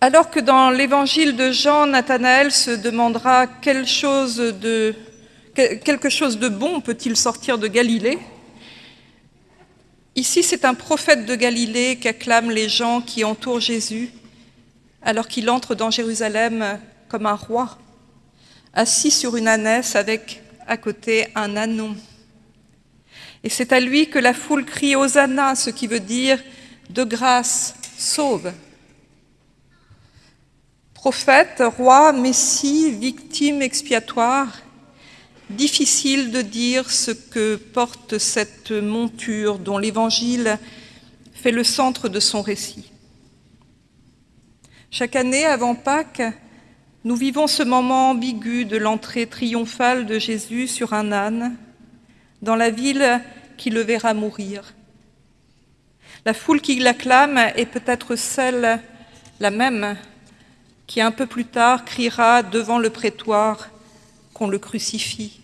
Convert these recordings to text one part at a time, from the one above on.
Alors que dans l'évangile de Jean, Nathanaël se demandera quelle chose de, quelque chose de bon peut-il sortir de Galilée, ici c'est un prophète de Galilée qu'acclament les gens qui entourent Jésus alors qu'il entre dans Jérusalem comme un roi, assis sur une ânesse avec à côté un anon. Et c'est à lui que la foule crie Hosanna, ce qui veut dire de grâce, sauve. Prophète, roi, messie, victime expiatoire, difficile de dire ce que porte cette monture dont l'Évangile fait le centre de son récit. Chaque année, avant Pâques, nous vivons ce moment ambigu de l'entrée triomphale de Jésus sur un âne dans la ville qui le verra mourir. La foule qui l'acclame est peut-être celle, la même, qui un peu plus tard criera devant le prétoire qu'on le crucifie.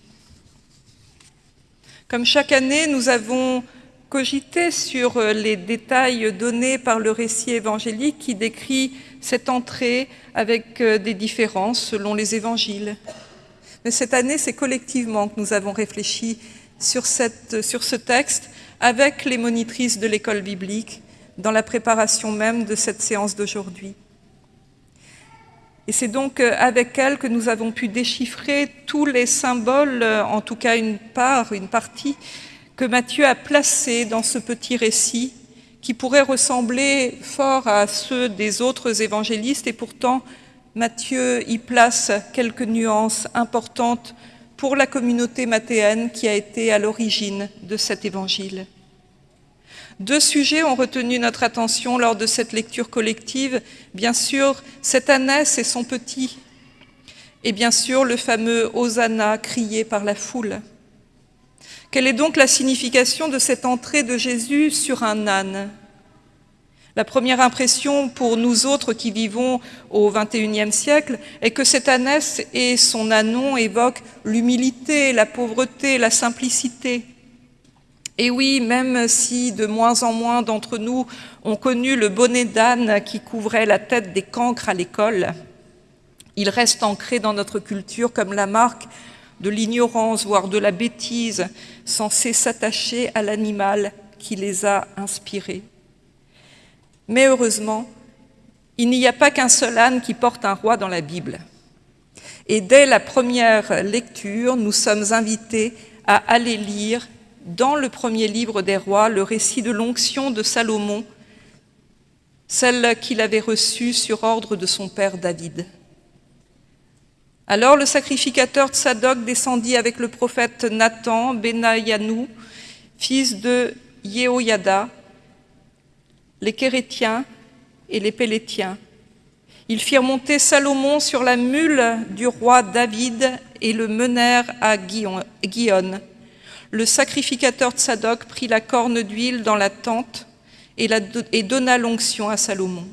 Comme chaque année, nous avons cogité sur les détails donnés par le récit évangélique qui décrit cette entrée avec des différences selon les évangiles. Mais cette année, c'est collectivement que nous avons réfléchi sur, cette, sur ce texte avec les monitrices de l'école biblique dans la préparation même de cette séance d'aujourd'hui. Et c'est donc avec elles que nous avons pu déchiffrer tous les symboles, en tout cas une part, une partie, que Matthieu a placés dans ce petit récit qui pourrait ressembler fort à ceux des autres évangélistes et pourtant Matthieu y place quelques nuances importantes pour la communauté mathéenne qui a été à l'origine de cet évangile. Deux sujets ont retenu notre attention lors de cette lecture collective. Bien sûr, cette ânesse et son petit, et bien sûr le fameux « Hosanna » crié par la foule. Quelle est donc la signification de cette entrée de Jésus sur un âne? La première impression pour nous autres qui vivons au XXIe siècle est que cette ânesse et son anon évoquent l'humilité, la pauvreté, la simplicité. Et oui, même si de moins en moins d'entre nous ont connu le bonnet d'âne qui couvrait la tête des cancres à l'école, il reste ancré dans notre culture comme la marque de l'ignorance, voire de la bêtise, censée s'attacher à l'animal qui les a inspirés. Mais heureusement, il n'y a pas qu'un seul âne qui porte un roi dans la Bible. Et dès la première lecture, nous sommes invités à aller lire dans le premier livre des rois le récit de l'onction de Salomon, celle qu'il avait reçue sur ordre de son père David. Alors le sacrificateur Tsadok descendit avec le prophète Nathan, Benayanou, fils de Yehoyada, les Kérétiens et les Pélétiens. Ils firent monter Salomon sur la mule du roi David et le menèrent à Guion. Le sacrificateur Tsadok prit la corne d'huile dans la tente et, et donna l'onction à Salomon.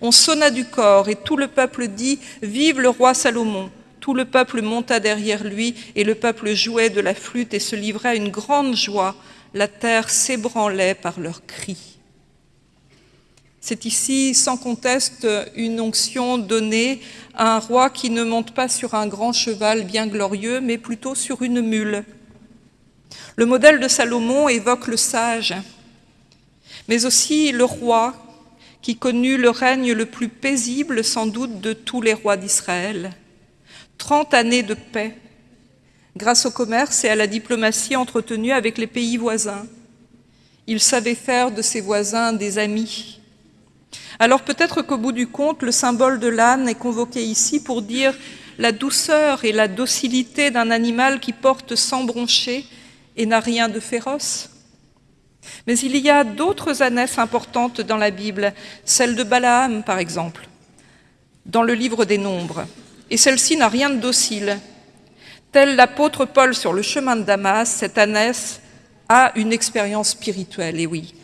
On sonna du corps et tout le peuple dit « Vive le roi Salomon !» Tout le peuple monta derrière lui, et le peuple jouait de la flûte et se livrait à une grande joie. La terre s'ébranlait par leurs cris. C'est ici, sans conteste, une onction donnée à un roi qui ne monte pas sur un grand cheval bien glorieux, mais plutôt sur une mule. Le modèle de Salomon évoque le sage, mais aussi le roi qui connut le règne le plus paisible sans doute de tous les rois d'Israël. 30 années de paix grâce au commerce et à la diplomatie entretenue avec les pays voisins. Il savait faire de ses voisins des amis. Alors peut-être qu'au bout du compte, le symbole de l'âne est convoqué ici pour dire la douceur et la docilité d'un animal qui porte sans broncher et n'a rien de féroce. Mais il y a d'autres ânesses importantes dans la Bible, celle de Balaam par exemple, dans le livre des Nombres et celle-ci n'a rien de docile. Tel l'apôtre Paul sur le chemin de Damas, cette ânesse a une expérience spirituelle, et oui.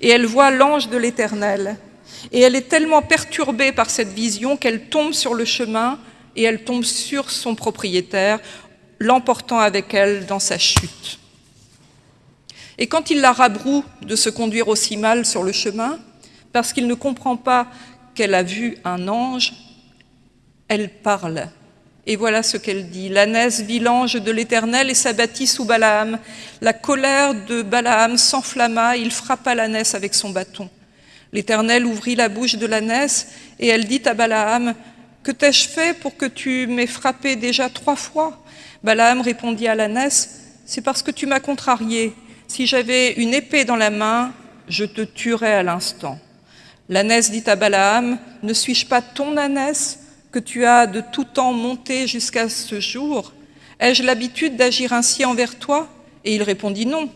Et elle voit l'ange de l'Éternel. Et elle est tellement perturbée par cette vision qu'elle tombe sur le chemin et elle tombe sur son propriétaire, l'emportant avec elle dans sa chute. Et quand il la rabroue de se conduire aussi mal sur le chemin, parce qu'il ne comprend pas qu'elle a vu un ange, elle parle. Et voilà ce qu'elle dit. L'ânesse vit l'ange de l'Éternel et s'abattit sous Balaam. La colère de Balaam s'enflamma, il frappa l'ânesse avec son bâton. L'Éternel ouvrit la bouche de l'ânesse et elle dit à Balaam, « Que t'ai-je fait pour que tu m'aies frappé déjà trois fois ?» Balaam répondit à l'ânesse, « C'est parce que tu m'as contrarié. Si j'avais une épée dans la main, je te tuerais à l'instant. » L'ânesse dit à Balaam, « Ne suis-je pas ton ânesse que tu as de tout temps monté jusqu'à ce jour? Ai-je l'habitude d'agir ainsi envers toi ?» Et il répondit « Non. »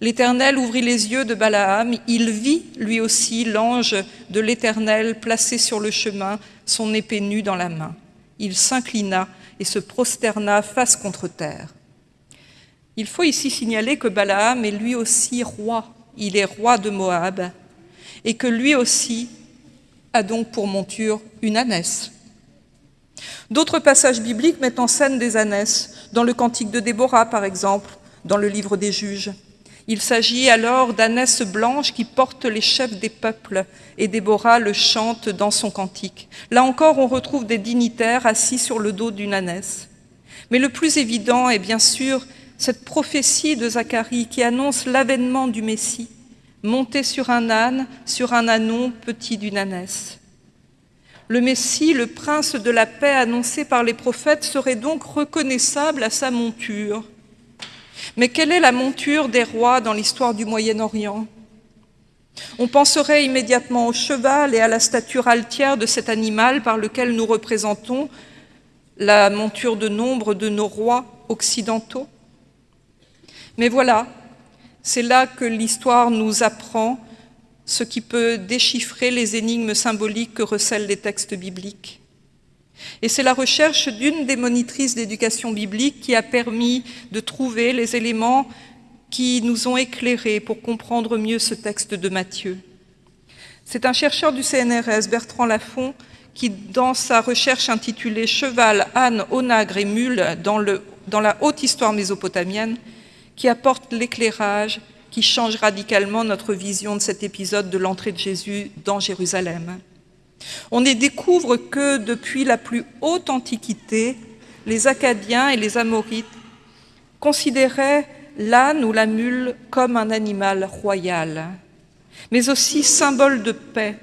L'Éternel ouvrit les yeux de Balaam, il vit lui aussi l'ange de l'Éternel placé sur le chemin, son épée nue dans la main. Il s'inclina et se prosterna face contre terre. Il faut ici signaler que Balaam est lui aussi roi, il est roi de Moab, et que lui aussi a donc pour monture une ânesse. D'autres passages bibliques mettent en scène des ânesses, dans le Cantique de Déborah par exemple, dans le livre des Juges. Il s'agit alors d'ânesses blanches qui portent les chefs des peuples, et Déborah le chante dans son cantique. Là encore, on retrouve des dignitaires assis sur le dos d'une ânesse. Mais le plus évident est bien sûr cette prophétie de Zacharie qui annonce l'avènement du Messie, monté sur un âne, sur un anon petit d'une ânesse. Le Messie, le prince de la paix annoncé par les prophètes, serait donc reconnaissable à sa monture. Mais quelle est la monture des rois dans l'histoire du Moyen-Orient? On penserait immédiatement au cheval et à la stature altière de cet animal par lequel nous représentons la monture de nombre de nos rois occidentaux. Mais voilà, c'est là que l'histoire nous apprend ce qui peut déchiffrer les énigmes symboliques que recèlent les textes bibliques. Et c'est la recherche d'une des monitrices d'éducation biblique qui a permis de trouver les éléments qui nous ont éclairés pour comprendre mieux ce texte de Matthieu. C'est un chercheur du CNRS, Bertrand Lafont, qui, dans sa recherche intitulée « Cheval, âne, onagre et mule dans, dans la haute histoire mésopotamienne », qui apporte l'éclairage qui change radicalement notre vision de cet épisode de l'entrée de Jésus dans Jérusalem. On y découvre que depuis la plus haute antiquité, les Acadiens et les Amorites considéraient l'âne ou la mule comme un animal royal, mais aussi symbole de paix.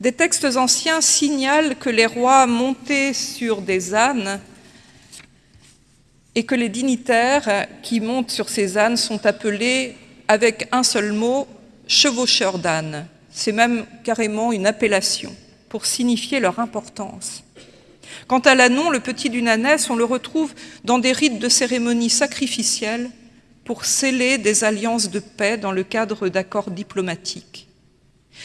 Des textes anciens signalent que les rois montaient sur des ânes et que les dignitaires qui montent sur ces ânes sont appelés avec un seul mot « chevaucheurs d'ânes ». C'est même carrément une appellation pour signifier leur importance. Quant à l'ânon, le petit d'une ânesse, on le retrouve dans des rites de cérémonies sacrificielles pour sceller des alliances de paix dans le cadre d'accords diplomatiques.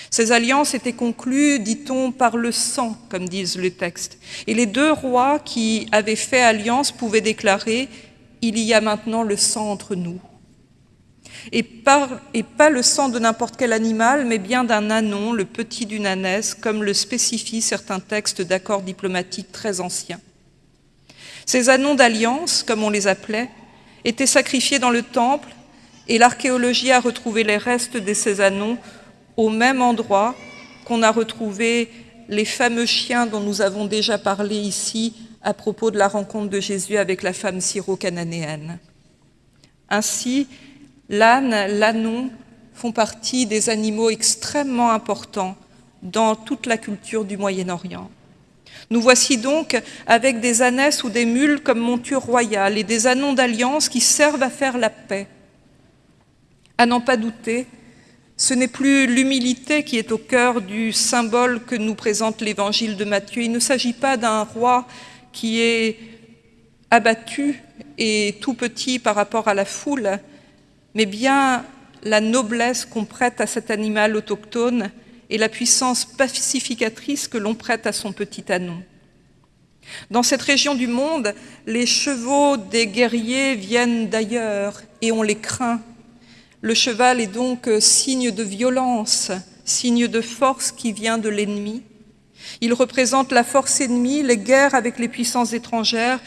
Ces alliances étaient conclues, dit-on, par le sang, comme disent les textes. Et les deux rois qui avaient fait alliance pouvaient déclarer « Il y a maintenant le sang entre nous » et, pas le sang de n'importe quel animal, mais bien d'un anon, le petit d'une ânesse, comme le spécifient certains textes d'accords diplomatiques très anciens. Ces anons d'alliance, comme on les appelait, étaient sacrifiés dans le temple, et l'archéologie a retrouvé les restes de ces anons au même endroit qu'on a retrouvé les fameux chiens dont nous avons déjà parlé ici à propos de la rencontre de Jésus avec la femme syro-cananéenne. Ainsi, L'âne, l'anon font partie des animaux extrêmement importants dans toute la culture du Moyen-Orient. Nous voici donc avec des ânesses ou des mules comme monture royale et des anons d'alliance qui servent à faire la paix. À n'en pas douter, ce n'est plus l'humilité qui est au cœur du symbole que nous présente l'évangile de Matthieu. Il ne s'agit pas d'un roi qui est abattu et tout petit par rapport à la foule, mais bien la noblesse qu'on prête à cet animal autochtone et la puissance pacificatrice que l'on prête à son petit anon. Dans cette région du monde, les chevaux des guerriers viennent d'ailleurs et on les craint. Le cheval est donc signe de violence, signe de force qui vient de l'ennemi. Il représente la force ennemie, les guerres avec les puissances étrangères,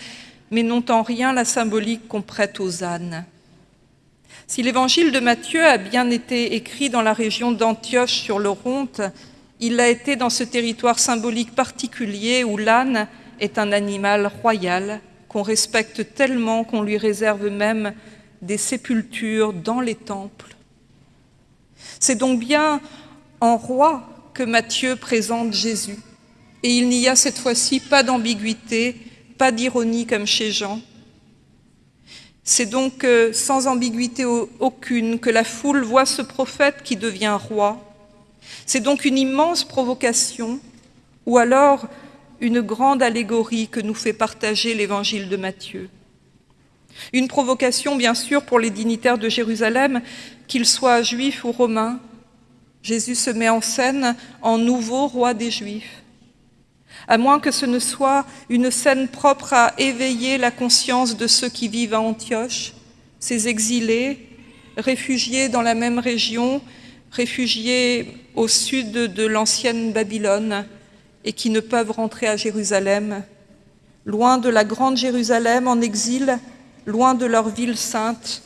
mais n'ont en rien la symbolique qu'on prête aux ânes. Si l'évangile de Matthieu a bien été écrit dans la région d'Antioche sur l'Oronte, Il l'a été dans ce territoire symbolique particulier où l'âne est un animal royal qu'on respecte tellement qu'on lui réserve même des sépultures dans les temples. C'est donc bien en roi que Matthieu présente Jésus. Et il n'y a cette fois-ci pas d'ambiguïté, pas d'ironie comme chez Jean. C'est donc euh, sans ambiguïté aucune que la foule voit ce prophète qui devient roi. C'est donc une immense provocation, ou alors une grande allégorie que nous fait partager l'évangile de Matthieu. Une provocation, bien sûr, pour les dignitaires de Jérusalem, qu'ils soient juifs ou romains. Jésus se met en scène en nouveau roi des Juifs à moins que ce ne soit une scène propre à éveiller la conscience de ceux qui vivent à Antioche, ces exilés, réfugiés dans la même région, réfugiés au sud de l'ancienne Babylone et qui ne peuvent rentrer à Jérusalem, loin de la grande Jérusalem en exil, loin de leur ville sainte,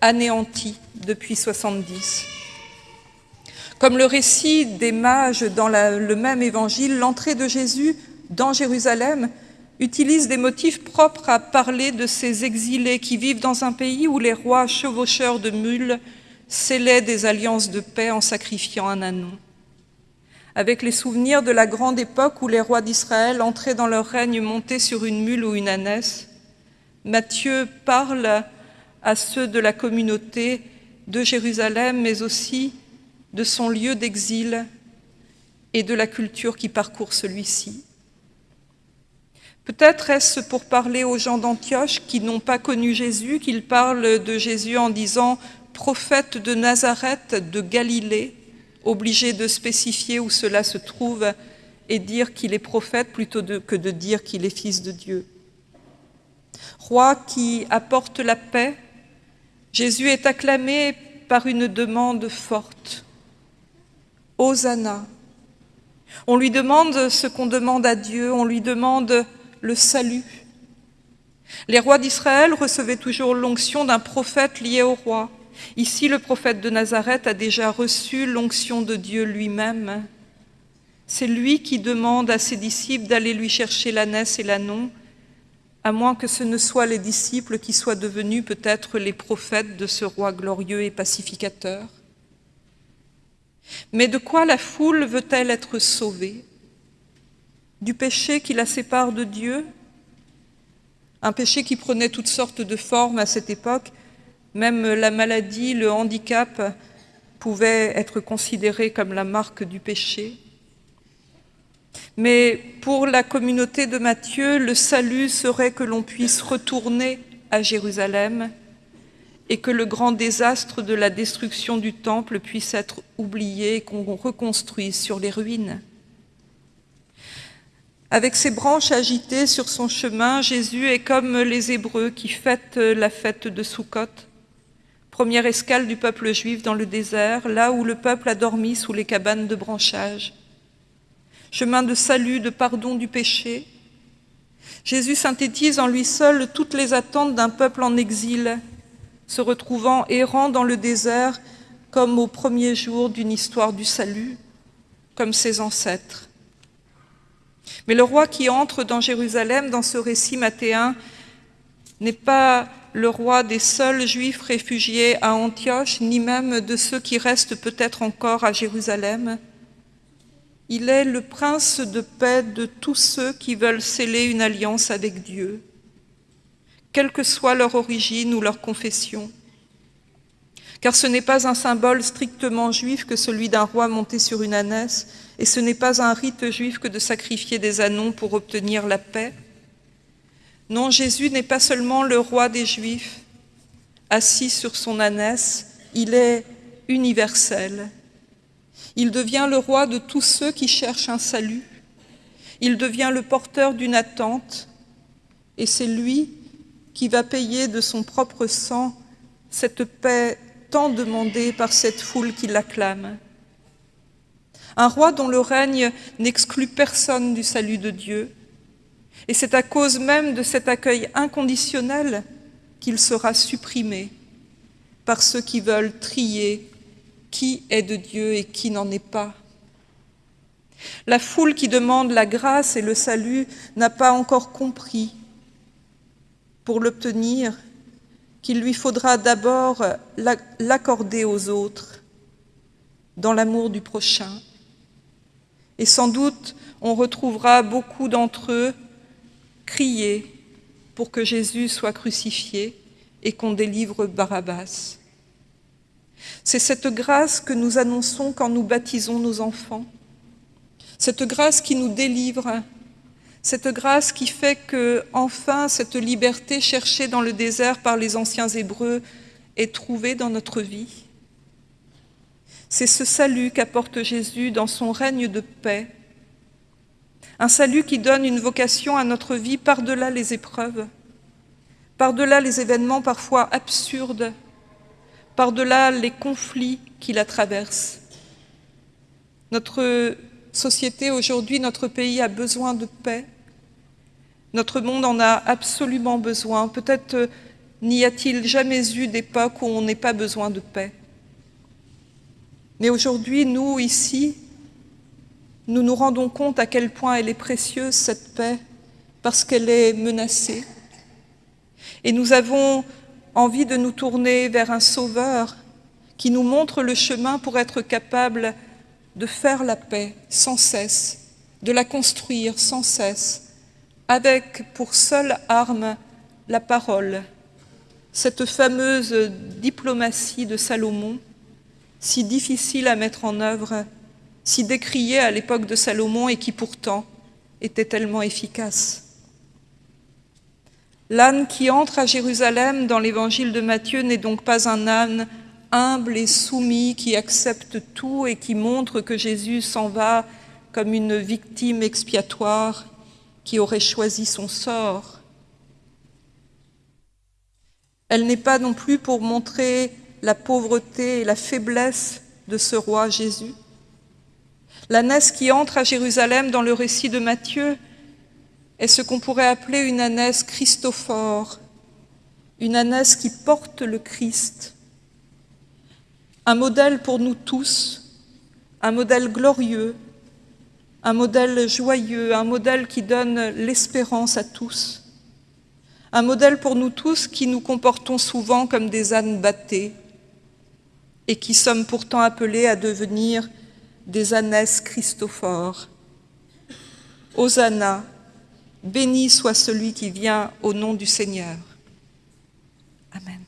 anéantie depuis 70. Comme le récit des mages dans le même évangile, l'entrée de Jésus dans Jérusalem utilise des motifs propres à parler de ces exilés qui vivent dans un pays où les rois chevaucheurs de mules scellaient des alliances de paix en sacrifiant un anon. Avec les souvenirs de la grande époque où les rois d'Israël entraient dans leur règne montés sur une mule ou une ânesse, Matthieu parle à ceux de la communauté de Jérusalem, mais aussi de son lieu d'exil et de la culture qui parcourt celui-ci. Peut-être est-ce pour parler aux gens d'Antioche qui n'ont pas connu Jésus qu'il parle de Jésus en disant « prophète de Nazareth, de Galilée », obligé de spécifier où cela se trouve et dire qu'il est prophète plutôt que de dire qu'il est fils de Dieu. Roi qui apporte la paix, Jésus est acclamé par une demande forte. Hosanna. On lui demande ce qu'on demande à Dieu, on lui demande le salut. Les rois d'Israël recevaient toujours l'onction d'un prophète lié au roi. Ici, le prophète de Nazareth a déjà reçu l'onction de Dieu lui-même. C'est lui qui demande à ses disciples d'aller lui chercher l'ânesse et l'anon, à moins que ce ne soient les disciples qui soient devenus peut-être les prophètes de ce roi glorieux et pacificateur. Mais de quoi la foule veut-elle être sauvée? Du péché qui la sépare de Dieu? Un péché qui prenait toutes sortes de formes à cette époque, même la maladie, le handicap pouvaient être considérés comme la marque du péché. Mais pour la communauté de Matthieu, le salut serait que l'on puisse retourner à Jérusalem et que le grand désastre de la destruction du temple puisse être oublié et qu'on reconstruise sur les ruines. Avec ses branches agitées sur son chemin, Jésus est comme les Hébreux qui fêtent la fête de Sukkot, première escale du peuple juif dans le désert, là où le peuple a dormi sous les cabanes de branchage. Chemin de salut, de pardon du péché. Jésus synthétise en lui seul toutes les attentes d'un peuple en exil, se retrouvant errant dans le désert comme au premier jour d'une histoire du salut, comme ses ancêtres. Mais le roi qui entre dans Jérusalem, dans ce récit mathéen, n'est pas le roi des seuls juifs réfugiés à Antioche, ni même de ceux qui restent peut-être encore à Jérusalem. Il est le prince de paix de tous ceux qui veulent sceller une alliance avec Dieu quelle que soit leur origine ou leur confession. Car ce n'est pas un symbole strictement juif que celui d'un roi monté sur une ânesse, et ce n'est pas un rite juif que de sacrifier des anons pour obtenir la paix. Non, Jésus n'est pas seulement le roi des Juifs, assis sur son ânesse, il est universel. Il devient le roi de tous ceux qui cherchent un salut. Il devient le porteur d'une attente, et c'est lui qui va payer de son propre sang cette paix tant demandée par cette foule qui l'acclame. Un roi dont le règne n'exclut personne du salut de Dieu, et c'est à cause même de cet accueil inconditionnel qu'il sera supprimé par ceux qui veulent trier qui est de Dieu et qui n'en est pas. La foule qui demande la grâce et le salut n'a pas encore compris, pour l'obtenir, qu'il lui faudra d'abord l'accorder aux autres, dans l'amour du prochain. Et sans doute, on retrouvera beaucoup d'entre eux crier pour que Jésus soit crucifié et qu'on délivre Barabbas. C'est cette grâce que nous annonçons quand nous baptisons nos enfants, cette grâce qui nous délivre, cette grâce qui fait que, enfin, cette liberté cherchée dans le désert par les anciens Hébreux est trouvée dans notre vie. C'est ce salut qu'apporte Jésus dans son règne de paix, un salut qui donne une vocation à notre vie par-delà les épreuves, par-delà les événements parfois absurdes, par-delà les conflits qui la traversent. Notre société aujourd'hui, notre pays a besoin de paix. Notre monde en a absolument besoin. Peut-être euh, n'y a-t-il jamais eu d'époque où on n'ait pas besoin de paix. Mais aujourd'hui, nous, ici, nous nous rendons compte à quel point elle est précieuse, cette paix, parce qu'elle est menacée. Et nous avons envie de nous tourner vers un sauveur qui nous montre le chemin pour être capable de faire la paix sans cesse, de la construire sans cesse, avec pour seule arme la parole, cette fameuse diplomatie de Salomon, si difficile à mettre en œuvre, si décriée à l'époque de Salomon et qui pourtant était tellement efficace. L'âne qui entre à Jérusalem dans l'évangile de Matthieu n'est donc pas un âne humble et soumis, qui accepte tout et qui montre que Jésus s'en va comme une victime expiatoire qui aurait choisi son sort. Elle n'est pas non plus pour montrer la pauvreté et la faiblesse de ce roi Jésus. L'ânesse qui entre à Jérusalem dans le récit de Matthieu est ce qu'on pourrait appeler une ânesse christophore, une ânesse qui porte le Christ, un modèle pour nous tous, un modèle glorieux, un modèle joyeux, un modèle qui donne l'espérance à tous, un modèle pour nous tous qui nous comportons souvent comme des ânes battés et qui sommes pourtant appelés à devenir des ânesses christophores. Hosanna, Béni soit celui qui vient au nom du Seigneur. Amen.